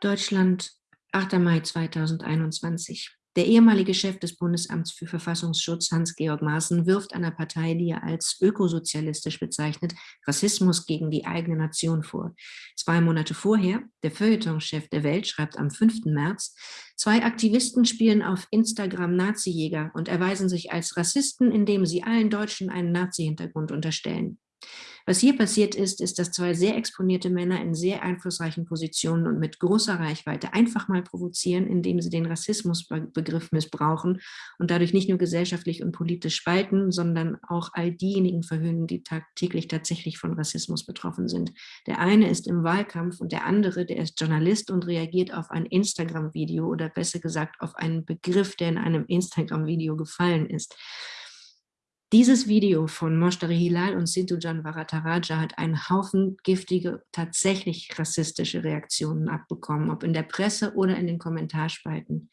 Deutschland, 8. Mai 2021. Der ehemalige Chef des Bundesamts für Verfassungsschutz, Hans-Georg Maaßen, wirft einer Partei, die er als ökosozialistisch bezeichnet, Rassismus gegen die eigene Nation vor. Zwei Monate vorher, der Feuilleton-Chef der Welt schreibt am 5. März, zwei Aktivisten spielen auf Instagram Nazi-Jäger und erweisen sich als Rassisten, indem sie allen Deutschen einen Nazi-Hintergrund unterstellen. Was hier passiert ist, ist, dass zwei sehr exponierte Männer in sehr einflussreichen Positionen und mit großer Reichweite einfach mal provozieren, indem sie den Rassismusbegriff missbrauchen und dadurch nicht nur gesellschaftlich und politisch spalten, sondern auch all diejenigen verhöhnen, die tagtäglich tatsächlich von Rassismus betroffen sind. Der eine ist im Wahlkampf und der andere, der ist Journalist und reagiert auf ein Instagram-Video oder besser gesagt auf einen Begriff, der in einem Instagram-Video gefallen ist. Dieses Video von Moshtari Hilal und Sintujan Varataraja hat einen Haufen giftige, tatsächlich rassistische Reaktionen abbekommen, ob in der Presse oder in den Kommentarspalten.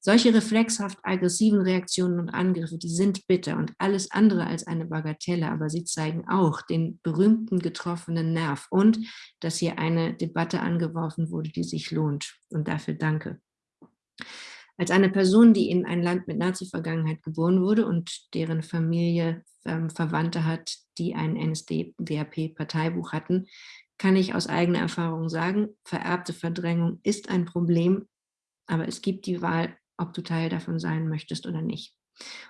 Solche reflexhaft aggressiven Reaktionen und Angriffe, die sind bitter und alles andere als eine Bagatelle, aber sie zeigen auch den berühmten getroffenen Nerv und dass hier eine Debatte angeworfen wurde, die sich lohnt. Und dafür danke. Als eine Person, die in ein Land mit Nazi-Vergangenheit geboren wurde und deren Familie ähm, Verwandte hat, die ein NSDAP-Parteibuch hatten, kann ich aus eigener Erfahrung sagen, vererbte Verdrängung ist ein Problem, aber es gibt die Wahl, ob du Teil davon sein möchtest oder nicht.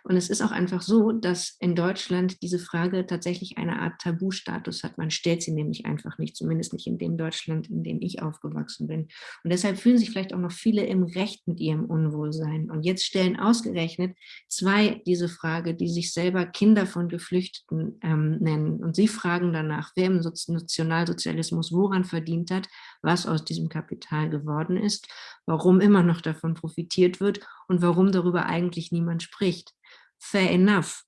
Und es ist auch einfach so, dass in Deutschland diese Frage tatsächlich eine Art Tabustatus hat. Man stellt sie nämlich einfach nicht, zumindest nicht in dem Deutschland, in dem ich aufgewachsen bin. Und deshalb fühlen sich vielleicht auch noch viele im Recht mit ihrem Unwohlsein. Und jetzt stellen ausgerechnet zwei diese Frage, die sich selber Kinder von Geflüchteten ähm, nennen. Und sie fragen danach, wer im Nationalsozialismus woran verdient hat, was aus diesem Kapital geworden ist, warum immer noch davon profitiert wird und warum darüber eigentlich niemand spricht. Fair enough.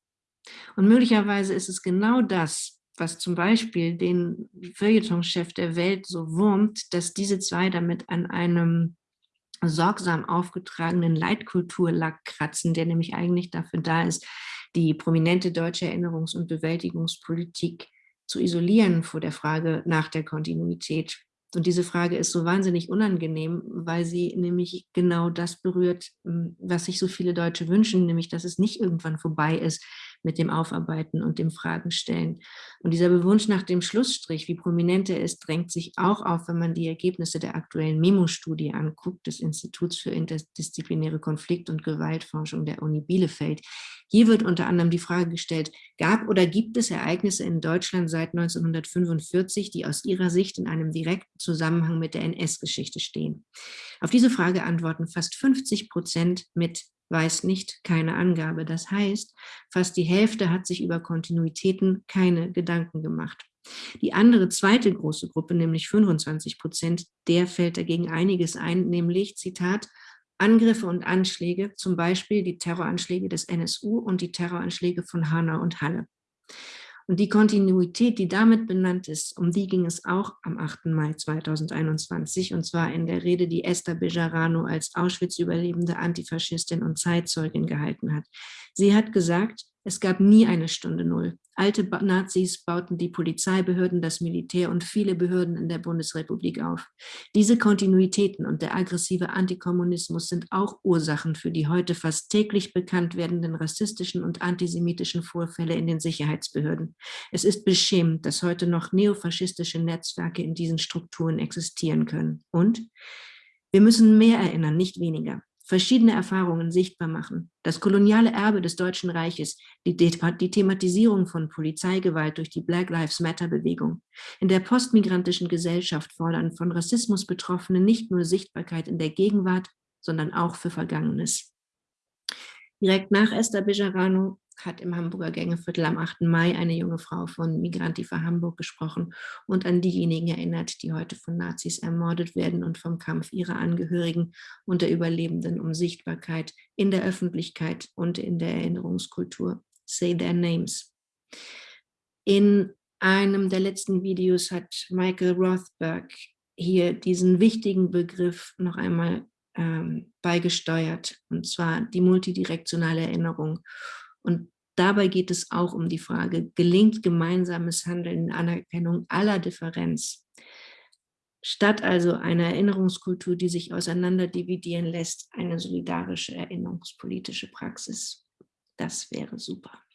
Und möglicherweise ist es genau das, was zum Beispiel den Feuilletonchef der Welt so wurmt, dass diese zwei damit an einem sorgsam aufgetragenen Leitkulturlack kratzen, der nämlich eigentlich dafür da ist, die prominente deutsche Erinnerungs- und Bewältigungspolitik zu isolieren vor der Frage nach der Kontinuität und diese Frage ist so wahnsinnig unangenehm, weil sie nämlich genau das berührt, hm, was sich so viele Deutsche wünschen, nämlich dass es nicht irgendwann vorbei ist mit dem Aufarbeiten und dem Fragenstellen. Und dieser Wunsch nach dem Schlussstrich, wie prominent er ist, drängt sich auch auf, wenn man die Ergebnisse der aktuellen Memo-Studie anguckt, des Instituts für interdisziplinäre Konflikt- und Gewaltforschung der Uni Bielefeld. Hier wird unter anderem die Frage gestellt, gab oder gibt es Ereignisse in Deutschland seit 1945, die aus Ihrer Sicht in einem direkten Zusammenhang mit der NS-Geschichte stehen? Auf diese Frage antworten fast 50 Prozent mit weiß nicht, keine Angabe. Das heißt, fast die Hälfte hat sich über Kontinuitäten keine Gedanken gemacht. Die andere zweite große Gruppe, nämlich 25 Prozent, der fällt dagegen einiges ein, nämlich, Zitat, Angriffe und Anschläge, zum Beispiel die Terroranschläge des NSU und die Terroranschläge von Hanau und Halle. Und die Kontinuität, die damit benannt ist, um die ging es auch am 8. Mai 2021, und zwar in der Rede, die Esther Bejarano als Auschwitz-überlebende Antifaschistin und Zeitzeugin gehalten hat. Sie hat gesagt, es gab nie eine Stunde Null. Alte Nazis bauten die Polizeibehörden, das Militär und viele Behörden in der Bundesrepublik auf. Diese Kontinuitäten und der aggressive Antikommunismus sind auch Ursachen für die heute fast täglich bekannt werdenden rassistischen und antisemitischen Vorfälle in den Sicherheitsbehörden. Es ist beschämend, dass heute noch neofaschistische Netzwerke in diesen Strukturen existieren können. Und wir müssen mehr erinnern, nicht weniger verschiedene Erfahrungen sichtbar machen. Das koloniale Erbe des Deutschen Reiches, die, die Thematisierung von Polizeigewalt durch die Black Lives Matter Bewegung. In der postmigrantischen Gesellschaft fordern von Rassismus Betroffene nicht nur Sichtbarkeit in der Gegenwart, sondern auch für Vergangenes. Direkt nach Esther Bejarano hat im Hamburger Gängeviertel am 8. Mai eine junge Frau von Migranti für Hamburg gesprochen und an diejenigen erinnert, die heute von Nazis ermordet werden und vom Kampf ihrer Angehörigen und der Überlebenden um Sichtbarkeit in der Öffentlichkeit und in der Erinnerungskultur. Say their names. In einem der letzten Videos hat Michael Rothberg hier diesen wichtigen Begriff noch einmal ähm, beigesteuert, und zwar die multidirektionale Erinnerung. Und dabei geht es auch um die Frage, gelingt gemeinsames Handeln in Anerkennung aller Differenz? Statt also einer Erinnerungskultur, die sich auseinander dividieren lässt, eine solidarische erinnerungspolitische Praxis. Das wäre super.